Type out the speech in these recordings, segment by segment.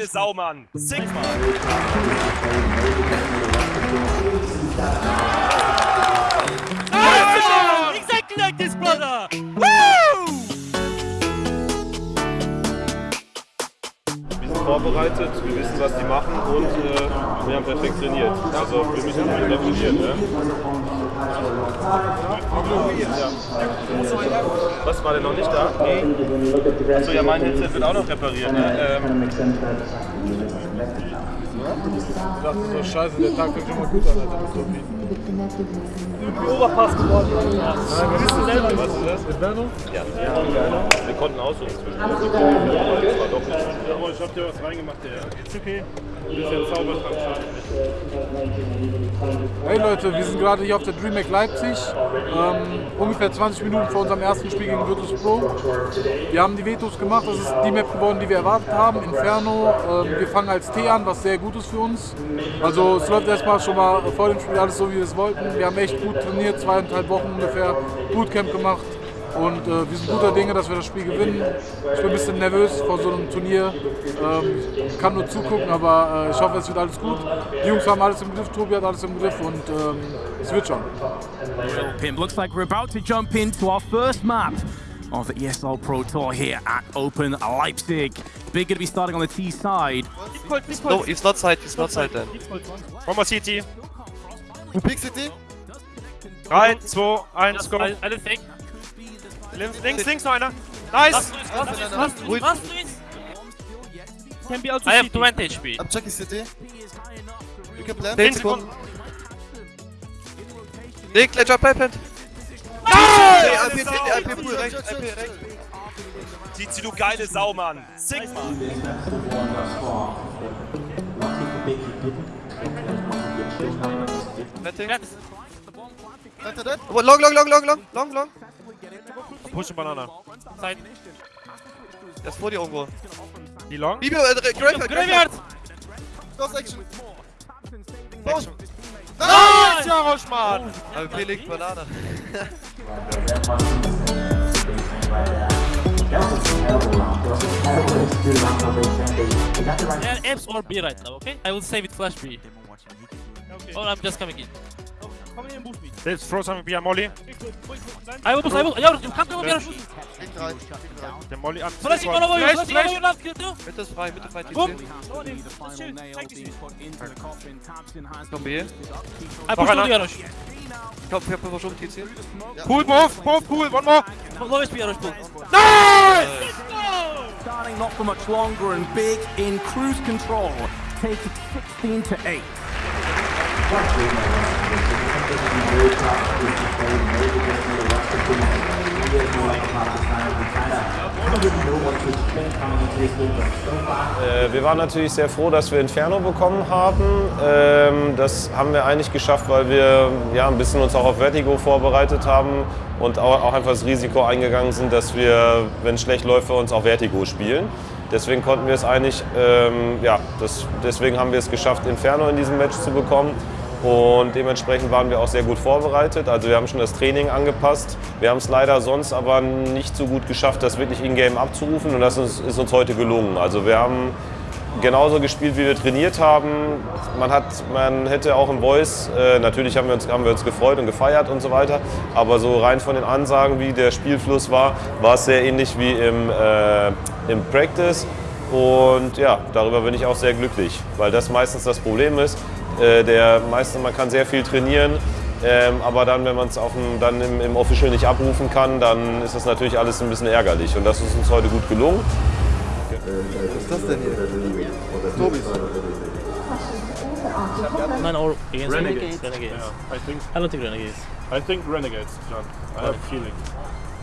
geile Sau, Mann. Sigma. Ah, exactly like this, brother. Woo! Wir sind vorbereitet, wir wissen, was die machen und äh, wir haben perfekt trainiert. Also wir müssen wieder trainieren. Ne? Was war denn noch nicht da? Nee. Achso, ja, mein Headset wird auch noch repariert. Ne? Ähm, Ich dachte so, scheiße, der Tag fängt schon mal gut an, Alter. Das ist so wie- Oberpass geworden. Ja. Nein, Bist du selber was ist das? Inferno? Ja, ja. Wir konnten aussuchen zwischen. Das war doch nicht. Oh, ich hab dir was reingemacht, ja. Ist okay. Ein bisschen Zaubertrank. Hey Leute, wir sind gerade hier auf der DreamHack Leipzig, ähm, ungefähr 20 Minuten vor unserem ersten Spiel gegen Virtus Pro. Wir haben die Vetos gemacht, das ist die Map geworden, die wir erwartet haben, Inferno. Ähm, wir fangen als T an, was sehr gut ist für uns. Also es läuft erstmal schon mal vor dem Spiel alles so, wie wir es wollten. Wir haben echt gut trainiert, zweieinhalb Wochen ungefähr, Bootcamp gemacht. Und äh, wir sind guter Dinge, dass wir das Spiel gewinnen. Ich bin ein bisschen nervös vor so einem Turnier. Ähm, ich kann nur zugucken, aber äh, ich hoffe, es wird alles gut. Die Jungs haben alles im Griff, Tobi hat alles im Griff und ähm, es wird schon. Pimp. Looks like we're about to jump into our first map of the ESL Pro Tour here at Open Leipzig. Big going to be starting on the T side. No, it's not side, it's not side then. One more CT. Big City? 3, 2, 1, go. Alle fake. Links, links, links noch einer. Nice. Wait, Can be also I have CT. 20 HP. I'm checking City. You can plant. 10 Sekunden. Nick, let's jump plant. Hey, IP, IP, Pool, rechts, IP, rechts. Tizi, du geile Sau, Mann. Sigma. It. Oh, Long, long, long, long, long, long, long. Push Banana. Side. Der ist vor dir irgendwo. Die Long. Bibio, äh, Graveyard, Graveyard! Close action. Action. Nice, Jarosch, Mann. AP liegt Banane. Yeah, Apes or B right now, okay? I will save it flash B. Oh, I'm just coming in. Komm in den Busch mit. Let's throw some via Molly. I will push, I will. Ja, du kannst immer wieder schießen. Liegt rein, liegt rein. Der Molly an. Flash, ich over you, Flash, flash, Flash. over you, last kill too. Mitte ist frei, Mitte frei, Boom. TC. The final nail being put into the coffin. Thompson has Komm B. I push to the Jarosh. Komm, ich hab verschoben TC. Cool, move, move, cool, one more. Low HP Jarosh pull. starting not for much longer and big in cruise control. Take it 16 to 8. Äh, wir waren natürlich sehr froh, dass wir Inferno bekommen haben. Ähm, das haben wir eigentlich geschafft, weil wir ja, ein bisschen uns auch auf Vertigo vorbereitet haben und auch, einfach das Risiko eingegangen sind, dass wir, wenn es schlecht läuft, für uns auch Vertigo spielen. Deswegen konnten wir es eigentlich, ähm, ja, das, deswegen haben wir es geschafft, Inferno in diesem Match zu bekommen. Und dementsprechend waren wir auch sehr gut vorbereitet. Also wir haben schon das Training angepasst. Wir haben es leider sonst aber nicht so gut geschafft, das wirklich in-game abzurufen. Und das ist, uns heute gelungen. Also wir haben genauso gespielt, wie wir trainiert haben. Man, hat, man hätte auch im Voice, äh, natürlich haben wir, uns, haben wir uns gefreut und gefeiert und so weiter. Aber so rein von den Ansagen, wie der Spielfluss war, war es sehr ähnlich wie im, äh, im Practice. Und ja, darüber bin ich auch sehr glücklich, weil das meistens das Problem ist. Äh, der meiste, man kann sehr viel trainieren, ähm, aber dann, wenn man es dann im, im Official nicht abrufen kann, dann ist das natürlich alles ein bisschen ärgerlich. Und das ist uns heute gut gelungen. Was ist das denn hier? Tobis. Nein, or against Renegades. Renegades. Yeah, I think I don't think Renegades. I think Renegades, John. I have a feeling.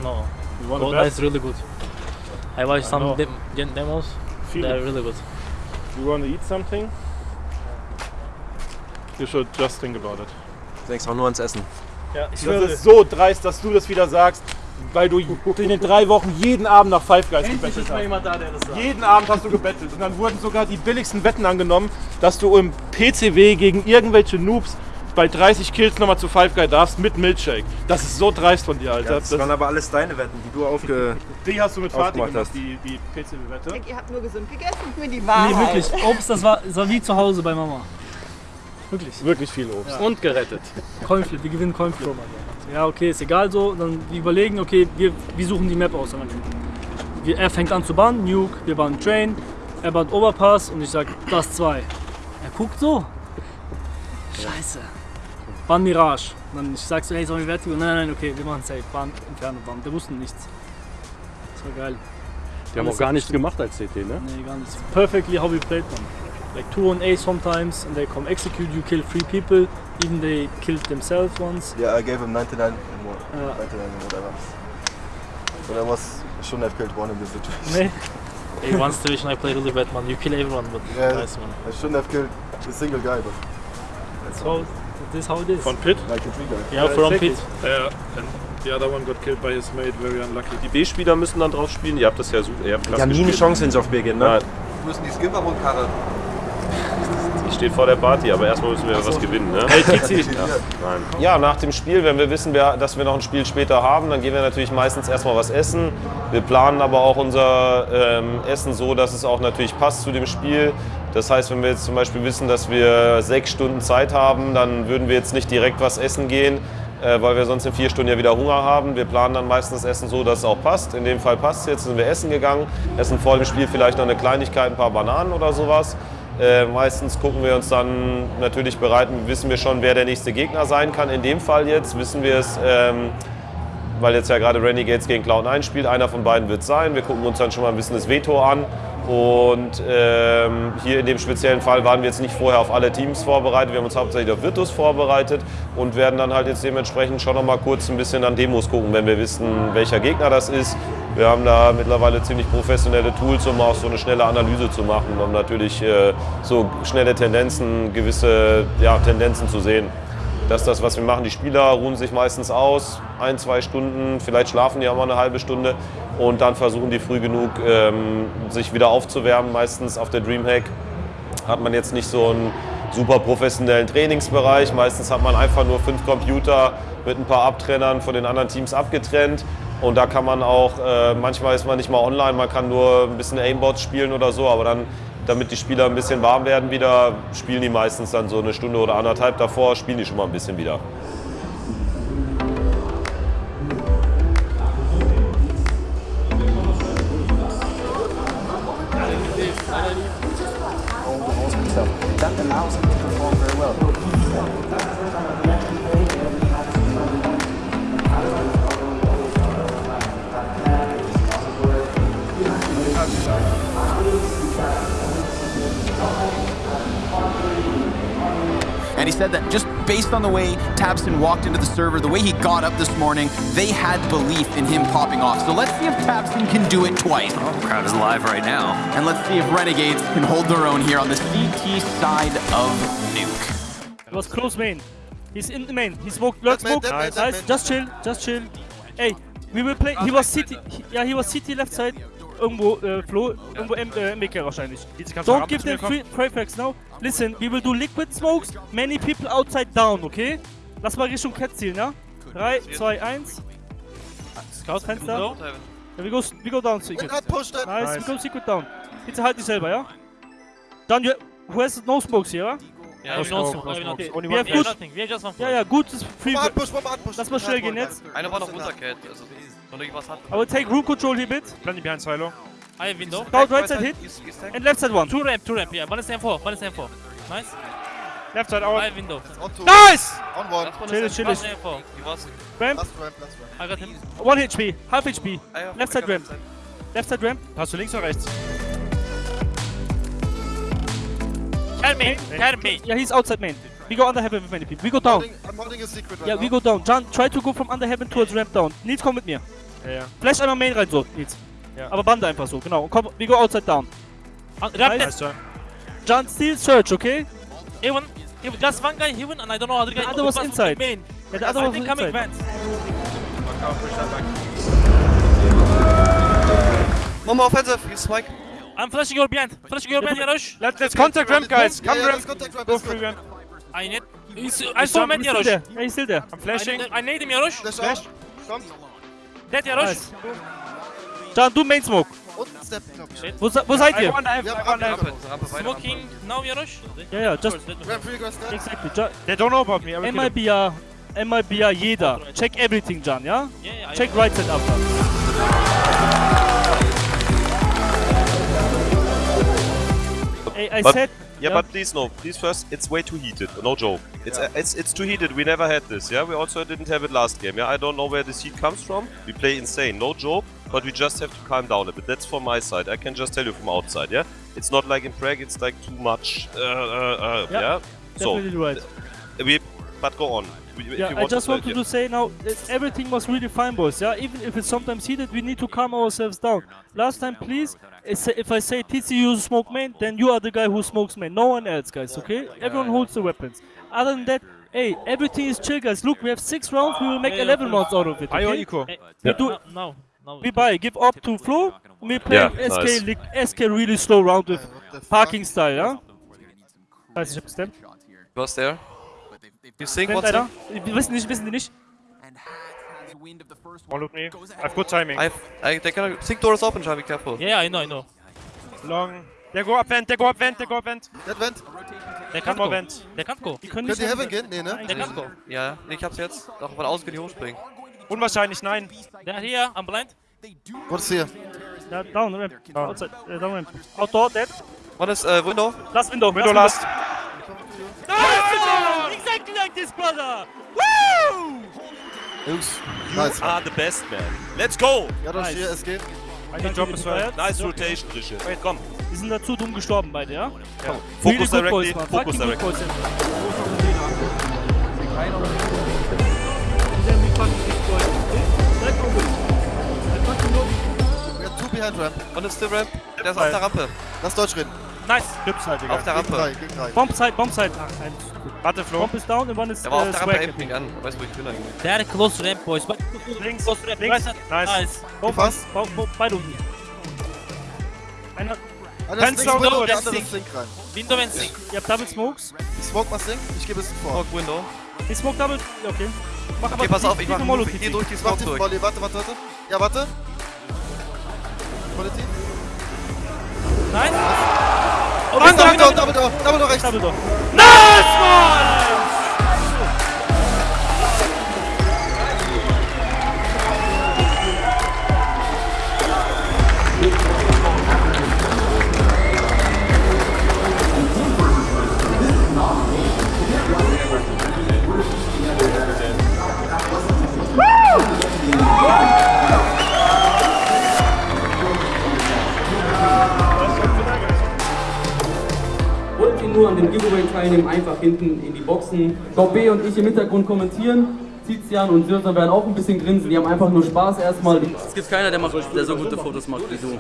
No. You want to bet? that's really good. I watched some know. dem dem- demos. Feeling. They're really good. You want to eat something? You should just think about it. Du denkst auch nur ans Essen. Ja, das ist so dreist, dass du das wieder sagst, weil du in den drei Wochen jeden Abend nach Five Guys gebettelt hast. jemand da, der das sagt. Jeden Abend hast du gebettelt und dann wurden sogar die billigsten Wetten angenommen, dass du im PCW gegen irgendwelche Noobs bei 30 Kills nochmal zu Five Guy darfst mit Milkshake. Das ist so dreist von dir, Alter. Das waren aber alles deine Wetten, die du aufge... die hast du mit Fatih aufgemacht gemacht, hast. die, die PC-Wette. Ihr habt nur gesund gegessen, für die Nee, Wahrheit. wirklich. Obst, das war, das war wie zu Hause bei Mama. Wirklich. Wirklich viel Obst. Und gerettet. Coinflip, wir gewinnen Coinflip. Ja, okay, ist egal so. Dann wir überlegen, okay, wir, wir suchen die Map aus. Wir, er fängt an zu bauen, Nuke, wir bauen Train, er baut Overpass und ich sag, das zwei. Er guckt so. Scheiße. Bahn Mirage. Und dann ich sag so, hey, sollen wir Vertigo? Nein, nein, okay, wir machen safe. Bahn Inferno, Bahn. Der wusste nichts. Das war geil. Die haben auch gar nichts gemacht als CT, ne? Nee, gar nichts. Perfectly how we played them. Like two on A sometimes, and they come execute you, kill three people, even they killed themselves once. Yeah, I gave him 99 and more. Ja. 99 and whatever. But I was, I shouldn't have killed one in this situation. Nee. Hey, one situation I played really bad, man. You kill everyone, but Yeah, nice, man. I shouldn't have killed a single guy, but That's how, this is how it is. Von Pit? like a three guy. Yeah, from exactly. pit. Ja, and the other one got killed by his mate, very unlucky. Die B-Spieler müssen dann drauf spielen. Ihr habt das ja super. Ihr habt Die haben nie eine. Chance, wenn sie auf B gehen, ne? Nein, Wo ist denn die Skippermund-Karre? Die steht vor der Party, aber erstmal müssen wir was gewinnen. Ne? Nein. Ja, nach dem Spiel, wenn wir wissen, dass wir noch ein Spiel später haben, dann gehen wir natürlich meistens erstmal was essen. Wir planen aber auch unser ähm, Essen so, dass es auch natürlich passt zu dem Spiel. Das heißt, wenn wir jetzt zum Beispiel wissen, dass wir sechs Stunden Zeit haben, dann würden wir jetzt nicht direkt was essen gehen, äh, weil wir sonst in vier Stunden ja wieder Hunger haben. Wir planen dann meistens das Essen so, dass es auch passt. In dem Fall passt es jetzt, sind wir essen gegangen, essen vor dem Spiel vielleicht noch eine Kleinigkeit, ein paar Bananen oder sowas. Äh, meistens gucken wir uns dann natürlich bereiten, wissen wir schon, wer der nächste Gegner sein kann. In dem Fall jetzt wissen wir es, ähm, weil jetzt ja gerade Renegades gegen Cloud9 spielt. Einer von beiden wird sein. Wir gucken uns dann schon mal ein bisschen das Veto an. Und ähm, hier in dem speziellen Fall waren wir jetzt nicht vorher auf alle Teams vorbereitet. Wir haben uns hauptsächlich auf Virtus vorbereitet und werden dann halt jetzt dementsprechend schon noch mal kurz ein bisschen an Demos gucken, wenn wir wissen, welcher Gegner das ist. Wir haben da mittlerweile ziemlich professionelle Tools, um auch so eine schnelle Analyse zu machen, um natürlich äh, so schnelle Tendenzen, gewisse ja, Tendenzen zu sehen. Das ist das, was wir machen. Die Spieler ruhen sich meistens aus, ein, zwei Stunden, vielleicht schlafen die auch mal eine halbe Stunde und dann versuchen die früh genug, ähm, sich wieder aufzuwärmen. Meistens auf der Dreamhack hat man jetzt nicht so einen super professionellen Trainingsbereich. Meistens hat man einfach nur fünf Computer mit ein paar Abtrennern von den anderen Teams abgetrennt. Und da kann man auch, äh, manchmal ist man nicht mal online, man kann nur ein bisschen Aimbots spielen oder so, aber dann, damit die Spieler ein bisschen warm werden wieder, spielen die meistens dann so eine Stunde oder anderthalb davor, spielen die schon mal ein bisschen wieder. That allows him to perform very well. And he said that just based on the way Tabson walked into the server, the way he got up this morning, they had belief in him popping off. So let's see if Tabson can do it twice. Oh, crowd is live right now. And let's see if Renegades can hold their own here on the CT side of Nuke. It was close main. He's in the main. He smoked, lurk Dead man, smoke. dead Nice. dead. Just chill, just chill. Hey, we will play. He was city. He, yeah, he was city left side. Irgendwo, äh, Flo, irgendwo M, äh, MBK wahrscheinlich. Don't give them free frags now. Listen, we will do liquid smokes. Many people outside down, okay? Lass mal Richtung Cat zielen, ja? 3, 2, 1. Scout Fenster. Ja, we go, we go down secret. It. Nice, we go secret down. Bitte halt dich selber, ja? Dann, you, who has no smokes here, ja? Yeah, no smoke. I have Okay, nothing. we We have good. nothing. We have just one Ja, ja, gut ist free. Vom Anpush, vom Anpush. Lass mal schnell gehen jetzt. Einer war noch runter, Cat. Also, hat. I will take room control here bit. Plenty behind Silo. I have window. Scout right side hit. And left side one. Two ramp, two ramp. Yeah, one is M4, one is M4. Nice. Left side I out. have window. Nice! On one. Last one Chill, is chill, M4. chill. M4. Wie war's? Ramp. Last ramp, last ramp. I got him. One HP. Half HP. Ah, Left side ramp. Left side ramp. Hast du links oder rechts? Carry me, carry me. Yeah, he's outside main. We go under heaven with many people. We go down. Holding, I'm holding a secret right Yeah, now. we go down. John, try to go from under heaven towards ramp down. Nils, komm mit mir. Ja, ja. Flash einmal main rein so, Nils. Ja. Aber Bande einfach so, genau. Und komm, we go outside down. Uh, ramp Nice. Nice, John. Still search, okay? Even, even just one guy even, and I don't know other guy. The other was inside. Main. Yeah, the other I was think coming inside. more offensive. He's Mike. I'm flashing your behind. Flashing your behind, Yarosh. Let's, let's contact ramp, guys. Come yeah, ramp. let's contact ramp. Go let's ramp. I need. He's, I saw him at He's still Yarosh. there. Yeah, he's still there. I'm flashing. I, I need him, Yarosh. Flash out. Kommt. Dead, Yarosh. Nice. Can, du Main Smoke. Und Step, glaub ich. Wo, se- wo seid ihr? Smoking now, Yarosh. Yeah, yeah, just Ramp, free, go, step. exactly. Ju They don't know about me. I will kill him. MIBR, MIBR jeder. Check everything, Jan, ja? Yeah, yeah, Check right side up. Ey, I But- said, Yeah, Yeah. but please no, please first, it's way too heated. No joke. It's uh, it's it's too heated. We never had this. Yeah, we also didn't have it last game. Yeah, I don't know where this heat comes from. We play insane, no joke. But we just have to calm down a bit. That's from my side. I can just tell you from outside. Yeah, it's not like in Prague. It's like too much. Uh, uh, uh, Yeah, yeah. So right. we, but go on. Yeah, I just to, wanted to say now, everything was really fine, boys. Yeah, even if it's sometimes heated, we need to calm ourselves down. Last time, please, if I say TCU smoke main, then you are the guy who smokes main. No one else, guys. Okay? Everyone holds the weapons. Other than that, hey, everything is chill, guys. Look, we have six rounds. We will make 11 rounds out of it. Are you Okay? equal? We do. no, no, no. We buy, give up to Flo. We play Yeah, SK, nice. SK really slow round with What the fuck? parking style, yeah? Weiß ich, hab gestemmt. Was there? You think Stemmt what's? Wir wissen nicht, wissen die nicht. One look me. I've good timing. I've, I, they can think door is open, try be careful. Yeah, I know, I know. Long. They go up vent, they go up vent, they go up vent. Dead Vent. Der kann go. vent. Der kann go. Die können Könnt nicht ihr Heaven gehen? Nee, ne? Der kann go. Ja, nee, ich hab's jetzt. Doch, von außen kann ich hochspringen. Unwahrscheinlich, nein. Der hier, I'm blind. What is here? Ja, down, ramp. Outside, äh, down ramp. Outdoor, dead. One is äh, Window. Last window. Window last. Exactly like this, brother! Jungs. you Nice. are the best man. Let's go. Ja, doch, Nice. hier, SG. I need drop as well. Nice rotation, Rische. Komm, Die sind dazu dumm gestorben beide, ja? focus directly. man. Focus directly. boys, ja. We got two behind Ramp. One is still ramp. Der ist auf der Rampe. Lass Deutsch reden. Nice. Chips halt, Digga. Auf der Rampe. gegen drei. Bomb side, bomb side. Ah, ein. Warte, Flo. Bomb ist down und one ist Der war auf äh, der Rampe, aimt mich an. Weißt du, wo ich bin eigentlich? Der hat close ramp, boys. Links, close ramp. links. Nice. Nice. Bomb, bomb, bomb, beide unten. Einer, und Window, Door, der Sink rein. Window and sink. ihr habt Double Smokes. Ich smoke mal Sink, ich gebe es vor. Smoke Window. Die Smoke Double, okay. Mach aber Okay, pass auf, ich mach. Ich geh TT. durch die Ich Smoke durch. Warte, warte, warte. Ja, warte. Quality. Nice. Oh, Double Door, Double Door, Double Door rechts. Double Door. Wollt ihr nur an dem Giveaway teilnehmen, einfach hinten in die Boxen. Top B und ich im Hintergrund kommentieren. Tizian und Sirsa werden auch ein bisschen grinsen. Die haben einfach nur Spaß erstmal. Es gibt keiner, der, macht, der so gute Fotos macht wie du.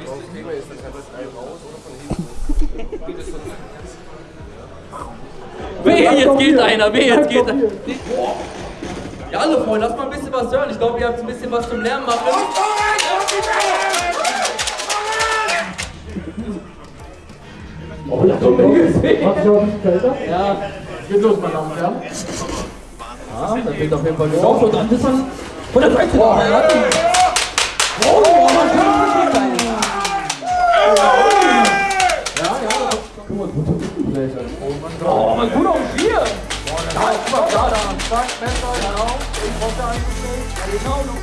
Wehe, jetzt geht einer, wehe, jetzt geht einer. Ja, hallo Freunde, lass mal ein bisschen was hören. Ich glaube, ihr habt ein bisschen was zum Lärm machen. Oh, das kommt mir gesehen. Ja, geht los, meine Damen und Herren. Ja, das wird auf jeden Fall geraucht. Und dann ist man von der Seite. Oh, er hat ihn. Oh, man kann nicht. Ja, ja, guck mal, guter Rückenbrecher. Oh, mein guter auch hier. Ja, guck mal, da, da. Zack, Messer, genau. Ich brauch da. Ja, genau, noch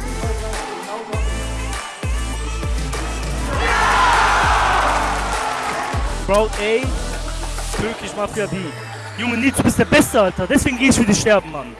Proud A, Türkisch Mafia B. Junge, Nils, du bist der Beste, Alter. Deswegen geh ich für dich sterben, Mann.